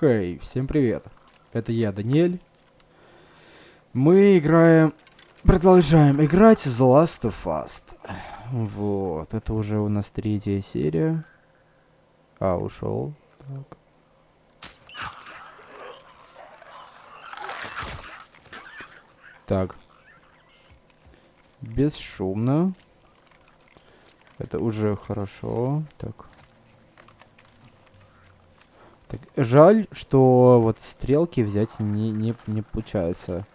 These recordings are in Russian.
Хей, всем привет. Это я, Даниэль. Мы играем... Продолжаем играть The Last of Us. Вот, это уже у нас третья серия. А, ушел. Так. Так. Бесшумно. Это уже хорошо. Так. Так, жаль, что вот стрелки взять не, не, не получается.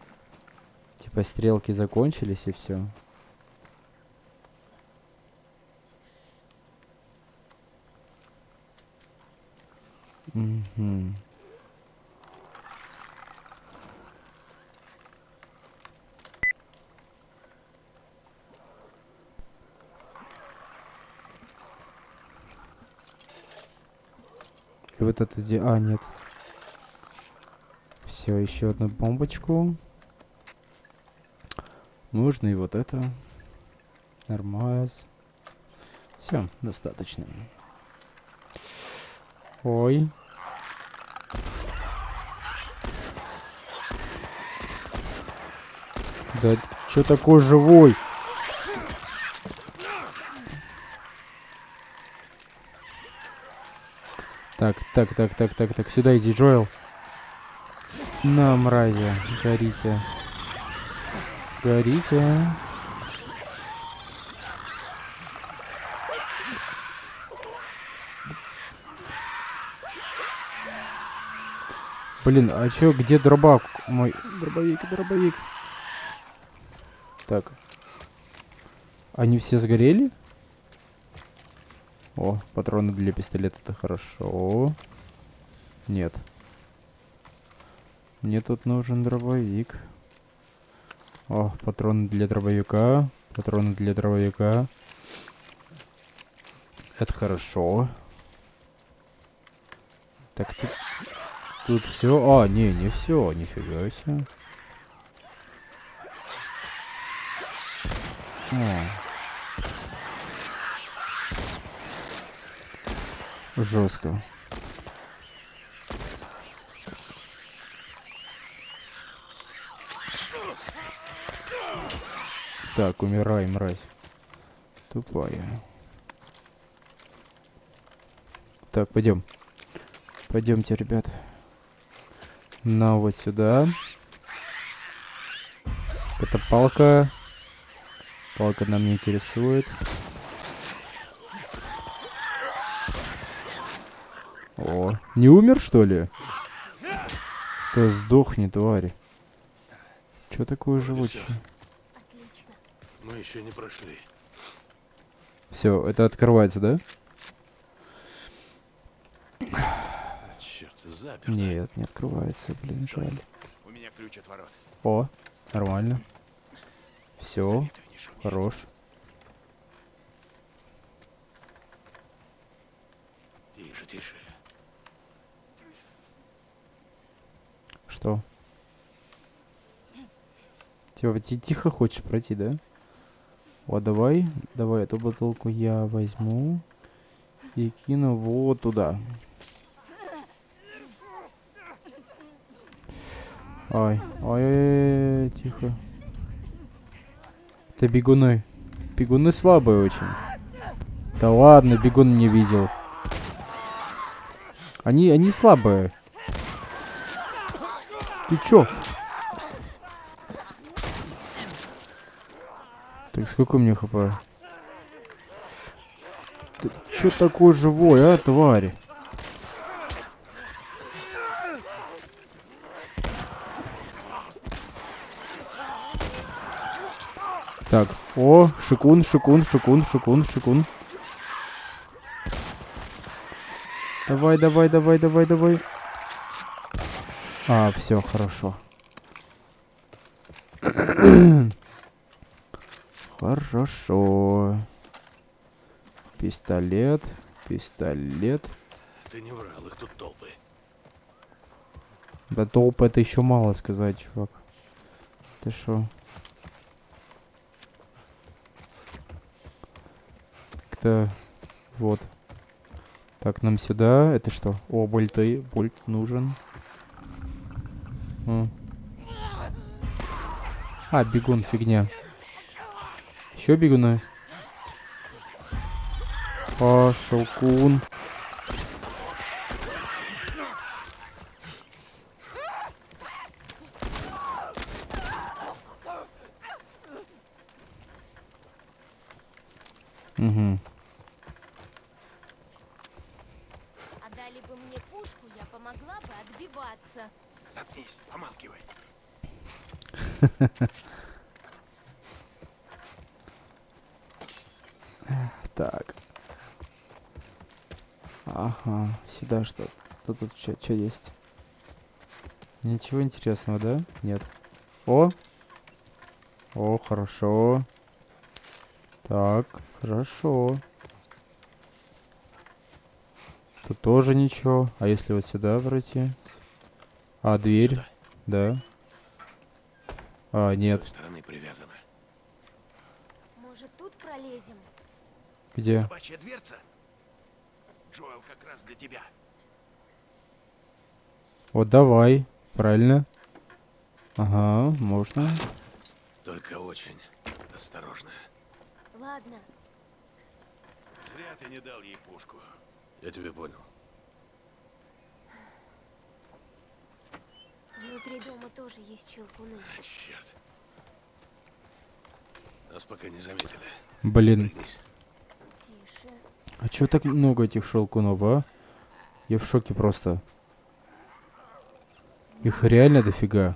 Типа стрелки закончились и все. Угу. И вот это где... А, нет. Все, еще одну бомбочку. Нужно и вот это. Нормально. Все, достаточно. Ой. Да что такой живой? Так, так, так, так, так, так. Сюда иди, Джоэл. На, мрази, горите. Горите. Блин, а чё, где дробак мой? Дробовик, дробовик. Так. Они все сгорели? О, патроны для пистолета это хорошо. Нет. Мне тут нужен дробовик. О, патроны для дробовика. Патроны для дробовика. Это хорошо. Так, тут... Тут все. А, не, не все. Нифига себе. О. Жестко. Так, умирай, мразь. Тупая. Так, пойдем. Пойдемте, ребят. На вот сюда. Это палка. Палка нам не интересует. О, не умер, что ли? Да сдохни, твари. Че такое живучее? Мы еще не прошли. Все, это открывается, да? Черт, заперто. Нет, не открывается, блин, жаль. У меня ключ от ворот. О, нормально. Все, хорош. Тише, тише. Что? Типа, ти- тихо хочешь пройти, да? О, давай, давай эту бутылку я возьму и кину вот туда. Ай, ай, ай, ай, тихо. Это бегуны. Бегуны слабые очень. Да ладно, бегун не видел. Они, они слабые. Ты чё? Так, сколько мне хп? Ты чё такой живой, а, тварь? Так, о, шикун, шикун, шикун, шикун, шикун. Давай, давай, давай, давай, давай. А, все, хорошо. Хорошо. Пистолет, пистолет. Ты не врал, их тут толпы. Да толпа это еще мало сказать, чувак. Ты шо? Как-то... Вот. Так, нам сюда. Это что? О, больты. Больт нужен. М. А, бегун, фигня. Еще бегуны. А, шелкун. Угу. Отдали бы мне пушку, я помогла бы отбиваться. Заткнись, помалкивай. Так. Ага, сюда что? Что тут что есть? Ничего интересного, да? Нет. О! О, хорошо. Так, хорошо. Тут тоже ничего. А если вот сюда пройти? А, дверь? Сюда. Да. А, С нет. той стороны привязано. Может, тут пролезем? Где? Собачья дверца? Джоэл как раз для тебя. Вот давай. Правильно. Ага, можно. Только очень осторожно. Ладно, Зря ты не дал ей пушку. Я тебя понял. Внутри дома тоже есть щелкуны. А, черт. Нас пока не заметили. Блин. Тише. А чё так много этих шелкунов, а? Я в шоке просто. Их реально дофига.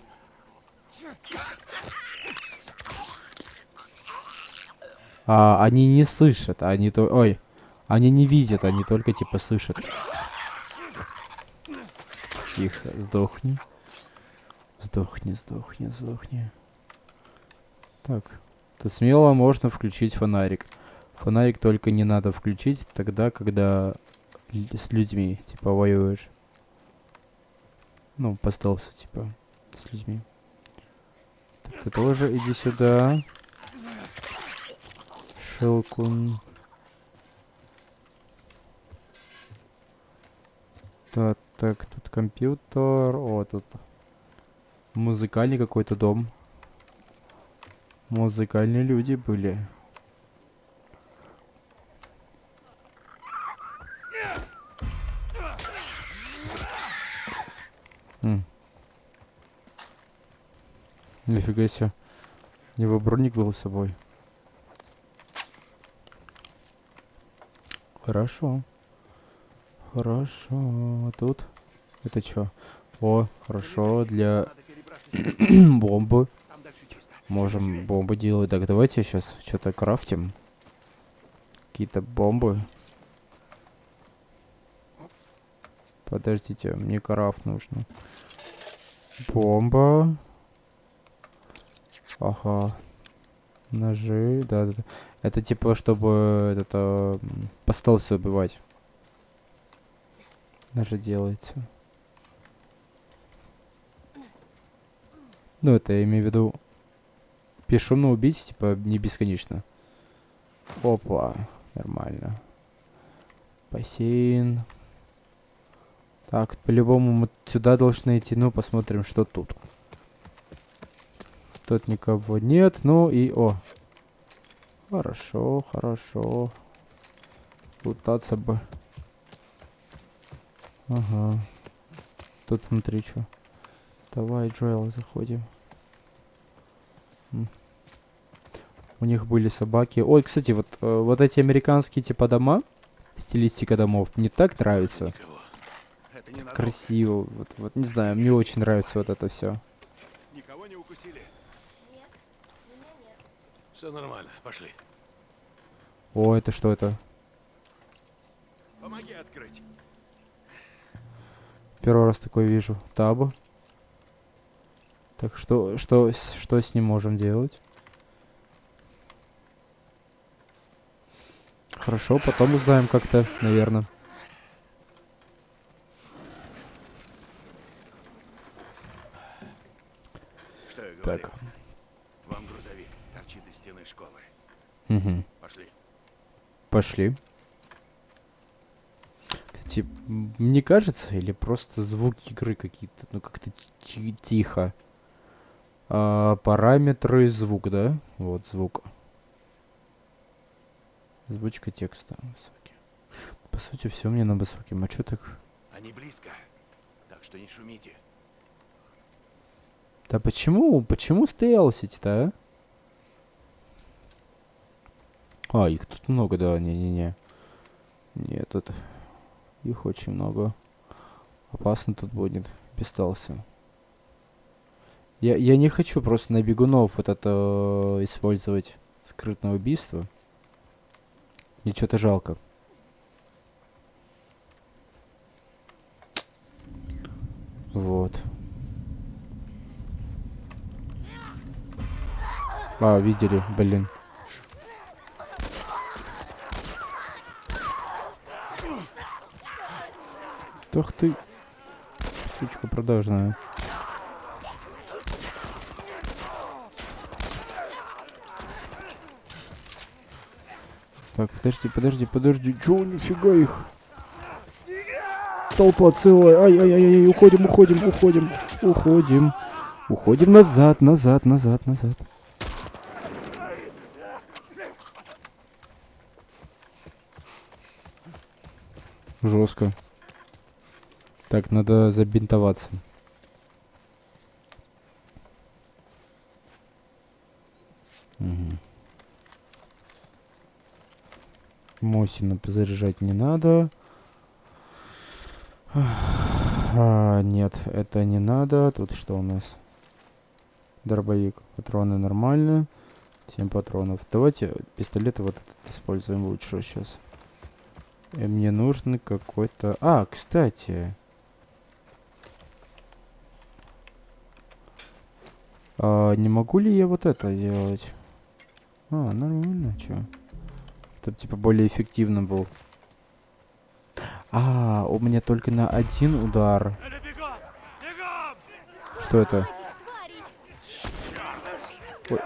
А, они не слышат, они то... Ой, они не видят, они только типа слышат. Тихо, сдохни. Сдохни, сдохни, сдохни. Так, то смело можно включить фонарик. Фонарик только не надо включить тогда, когда с людьми, типа, воюешь. Ну, по стелсу, типа, с людьми. Так, ты тоже иди сюда. Шелкун. Так, так, тут компьютер. О, тут музыкальный какой-то дом. Музыкальные люди были. М. Нифига себе. У него броник был с собой. Хорошо. Хорошо. Тут. Это что? О, хорошо. Для бомбы. Можем бомбы делать. Так, давайте сейчас что-то крафтим. Какие-то бомбы. Подождите, мне крафт нужно. Бомба. Ага. Ножи, да, да, да. Это типа, чтобы это м, по стелсу убивать. Ножи делается. Ну, это я имею в виду бесшумно убить, типа, не бесконечно. Опа, нормально. Бассейн. Так, по-любому мы сюда должны идти. Ну, посмотрим, что тут. Тут никого нет. Ну и... О. Хорошо, хорошо. Лутаться бы. Ага. Тут внутри что? Давай, Джоэл, заходим. У них были собаки. Ой, кстати, вот, э, вот эти американские типа дома, стилистика домов, мне так нравится. Красиво. Вот, вот, не знаю, мне очень нравится вот это все. Никого не укусили? Нет, меня нет. Все нормально. Пошли. О, это что это? Помоги открыть. Первый раз такой вижу. Таб. Так что, что, что с ним можем делать? Хорошо, потом узнаем как-то, наверное. Что я говорю? Так. Вам грузовик торчит из стены школы. Угу. Пошли. Пошли. М, мне кажется, или просто звуки игры какие-то, ну как-то ти- тихо. А, параметры звук, да? Вот звук. Озвучка текста. Высокий. По сути, все мне на высоким. А чё так? Они близко. Так что не шумите. Да почему? Почему стелсить-то, а? А, их тут много, да, не-не-не. Нет, тут их очень много. Опасно тут будет стелса. Я, я не хочу просто на бегунов вот это э, использовать скрытное убийство. Мне что-то жалко. Вот. А, видели, блин. Ах ты, сучка продажная. Так, подожди, подожди, подожди. Чё, нифига их? Толпа целая. Ай-яй-яй-яй, уходим, уходим, уходим, уходим. Уходим назад, назад, назад, назад. Жестко. Так, надо забинтоваться. Мгм. Мосина заряжать не надо. А, нет, это не надо. Тут что у нас? Дробовик. Патроны нормально. 7 патронов. Давайте пистолеты вот этот используем лучше сейчас. И мне нужен какой-то... А, кстати. А, не могу ли я вот это делать? А, нормально, чё? Чтобы типа более эффективно был. А, у меня только на один удар. Что это? Этих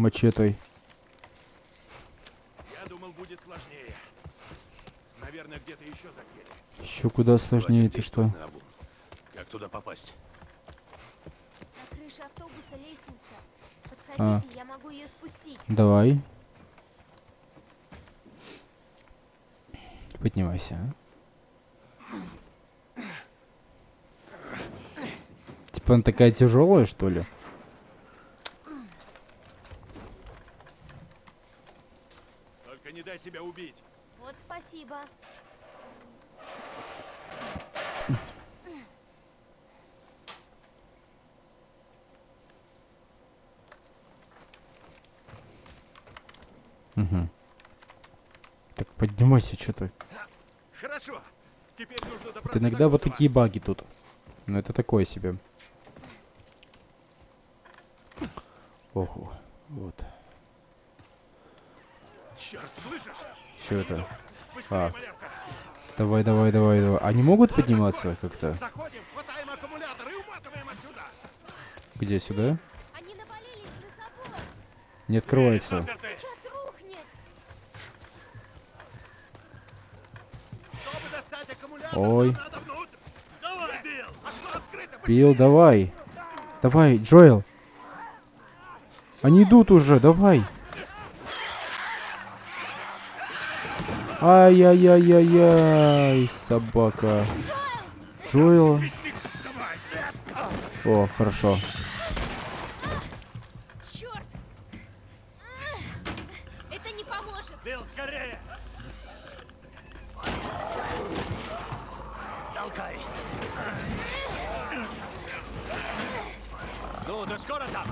мачетой. Я думал, будет сложнее. Наверное, где-то еще такие. Еще куда сложнее, Хватит ты что? Как туда попасть? На крыше автобуса лестница. А. Подсадите, я могу ее спустить. Давай. Поднимайся. а. Типа она такая тяжелая, что ли? Только не дай себя убить. Вот спасибо. Угу. Так поднимайся, что ты. Хорошо. Теперь нужно Вот добраться иногда вот такие баги тут. Но это такое себе. Ого. Вот. Черт, слышишь? Что это? А. Давай, давай, давай, давай. Они могут подниматься как-то? Где, сюда? Не открывается. Ой. Билл, давай. Давай, Джоэл. Они идут уже, давай. Ай-яй-яй-яй-яй, собака. Джоэл. О, хорошо. Черт! Это не поможет. Билл, скорее! Толкай! Ну, ты скоро там?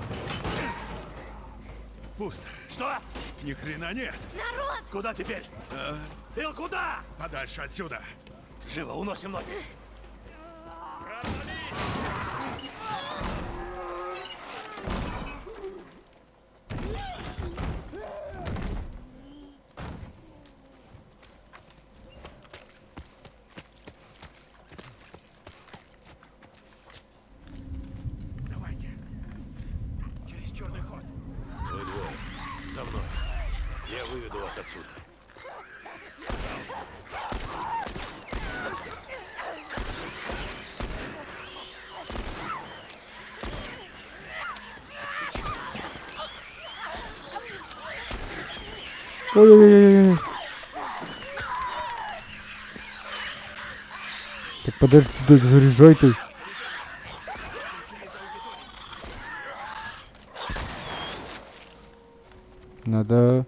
Пусто. Что? Ни хрена нет. Народ! Куда теперь? А, Билл, куда? подальше отсюда. Живо, уносим ноги. Ой-ой-ой-ой. Так подожди, заряжай ты. Надо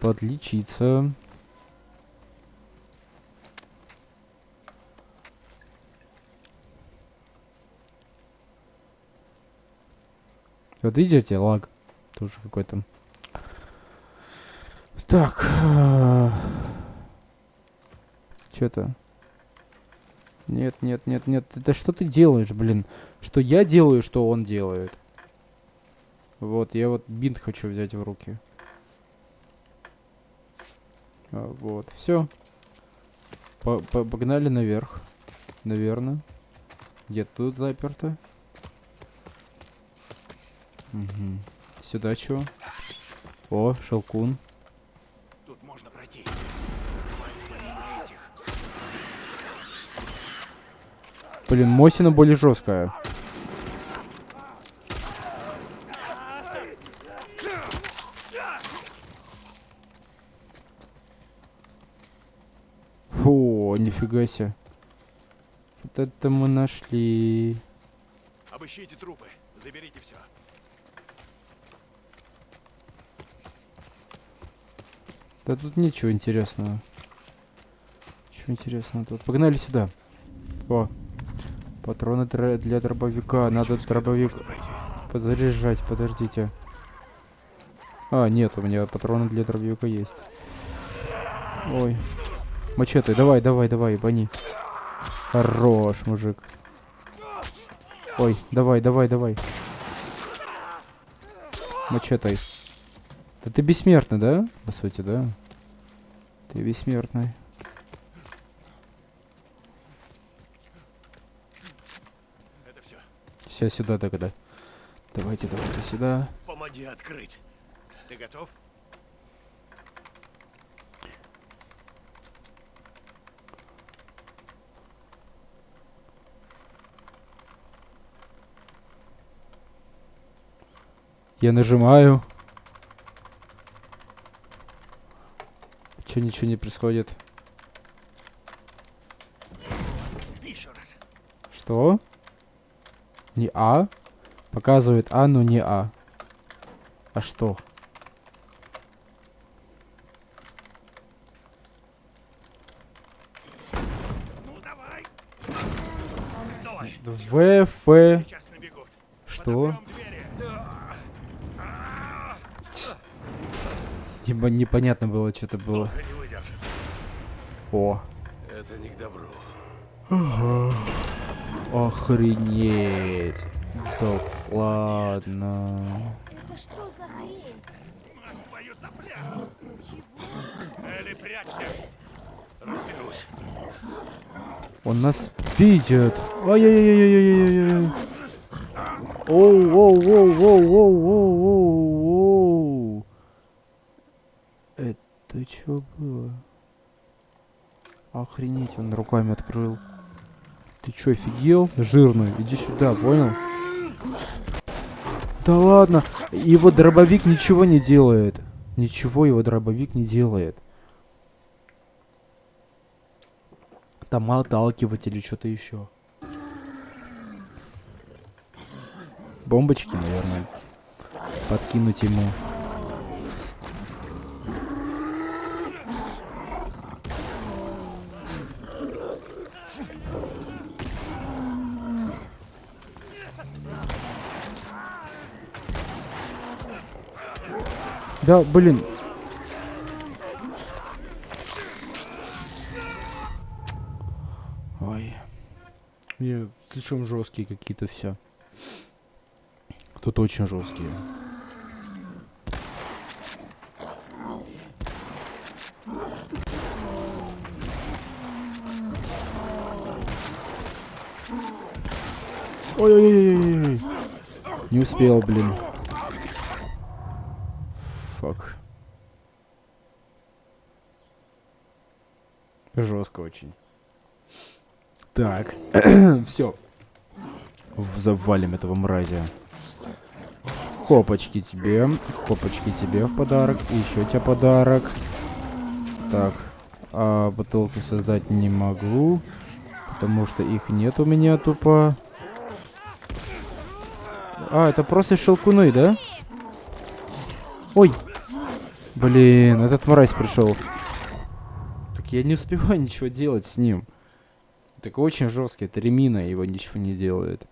подлечиться. Вот видите, лаг тоже какой-то. Так. Что-то. Нет, нет, нет, нет. Это что ты делаешь, блин? Что я делаю, что он делает? Вот, я вот бинт хочу взять в руки. А, вот, все. Погнали наверх. Наверное. Где тут заперто? Угу. Сюда чего? О, шелкун. Тут можно пройти. Хватит на этих. Блин, Мосина более жесткая. Фу, нифига себе. Вот это мы нашли. Обыщите трупы. Заберите все. Да тут ничего интересного. Ничего интересного тут. Погнали сюда. О. Патроны для дробовика. Надо дробовик подзаряжать. Подождите. А, нет, у меня патроны для дробовика есть. Ой. Мачете, давай, давай, давай, бани. Хорош, мужик. Ой, давай, давай, давай. Мачетой. Да ты бессмертный, да? По сути, да? Ты бессмертный. Это все. Все сюда тогда. Давайте, давайте сюда. Помоги открыть. Ты готов? Я нажимаю. Че ничего не происходит? Еще раз. Что? Не А? Показывает А, но не А. А что? Ну давай. Давай. В, Ф. Сейчас набегут. Что? Типа непонятно было, что-то было. О. Это не к добру. Охренеть. Да ладно. Это что за хрень? Мать твою топля. Элли, прячься. Разберусь. Он нас видит. Ай-яй-яй-яй-яй-яй-яй. Оу, оу, оу, оу, оу, оу, оу, оу. Это что было? Охренеть, он руками открыл. Ты чё, офигел? Жирный, иди сюда, понял? Да ладно, его дробовик ничего не делает. Ничего его дробовик не делает. Там отталкивать или что-то еще. Бомбочки, наверное. Подкинуть ему. Да, блин. Ой. Не, слишком жесткие какие-то все. Тут очень жесткие. Ой-ой-ой-ой-ой. Не успел, блин. Жестко очень. Так. Все. Завалим этого мразя. Хопочки тебе. Хопочки тебе в подарок. И еще тебе подарок. Так. А бутылку создать не могу. Потому что их нет у меня тупо. А, это просто шелкуны, да? Ой. Блин, этот мразь пришел. Я не успеваю ничего делать с ним. Так очень жесткий, это ремина, его ничего не делает.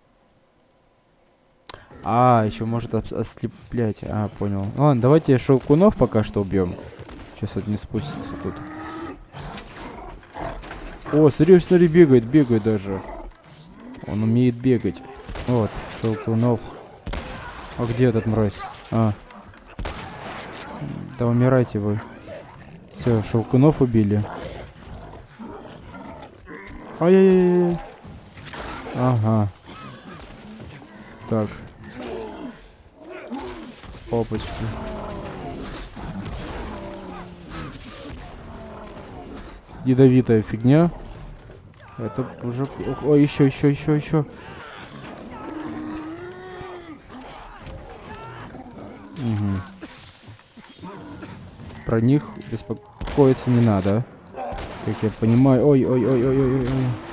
А, еще может ос- ослеплять. А, понял. Ладно, давайте шелкунов пока что убьем. Сейчас это не спустится тут. О, смотри, смотри, бегает, бегает даже. Он умеет бегать. Вот, шелкунов. А где этот мразь? А. Да умирайте вы. Все, шелкунов убили. Ай-яй-яй. Ага. Так. Опачки. Ядовитая фигня. Это уже... Ой, еще, еще, еще, еще. Про них беспокоиться не надо. Как я понимаю. Ой, ой, ой, ой, ой, ой. ой.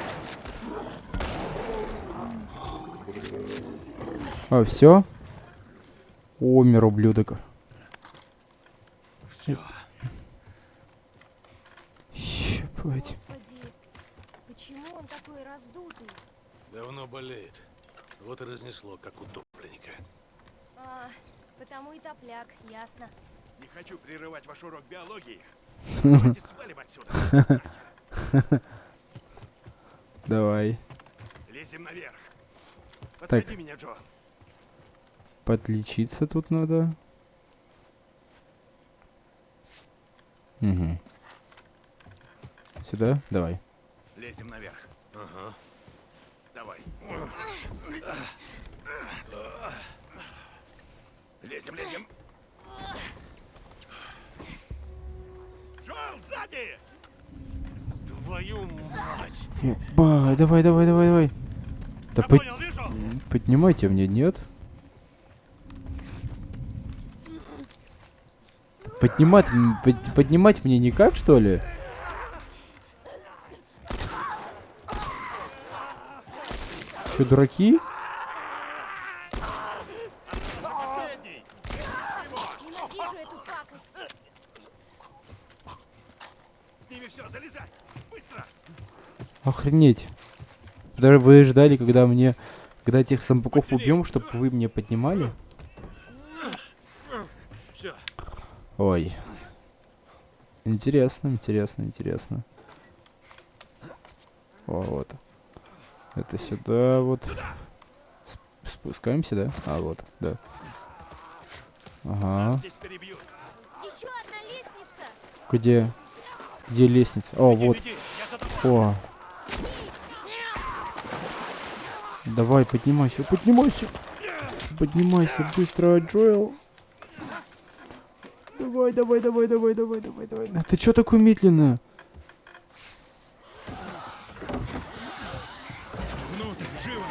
А, все? Умер, ублюдок. Все. Щепать. Господи, почему он такой раздутый? Давно болеет. Вот и разнесло, как утопленника. А, потому и топляк, ясно. Не хочу прерывать ваш урок биологии. Давай. Лезем наверх. Подсади Так. меня, Джо. Подлечиться тут надо. Угу. Сюда? Давай. Лезем наверх. Ага. Давай. Лезем, лезем. Сзади! Твою мать! Еба, давай, давай, давай, давай. Да под- понял, вижу! поднимайте мне, нет? Поднимать, под- поднимать мне никак, что ли? Че, дураки? Последний! Ненавижу эту пакость. С ними все, залезай! Быстро! Охренеть. Даже вы ждали, когда мне... Когда этих Подсели. убьем, чтобы вы мне поднимали? Все. Ой. Интересно, интересно, интересно. О, вот. Это сюда вот. Сп- Спускаемся, да? А, вот, да. Ага. Здесь перебьют. Еще одна лестница. Где? Где лестница? О, вот. О. Давай, поднимайся, поднимайся. Поднимайся быстро, Джоэл. Давай, давай, давай, давай, давай, давай, давай. А Ты чё такой медленно? Внутрь, живо!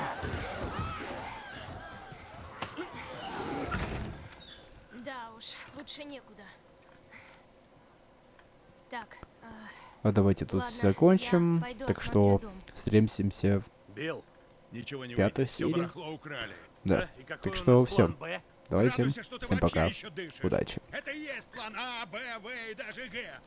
Да уж, лучше некуда. Так, а, А давайте тут ладно, закончим. Так что встретимся. в- Билл, Ничего не Пятая серия. Да. какой Так что что ты Всем вообще пока. Удачи. Это и есть план А, Б, В и даже Г.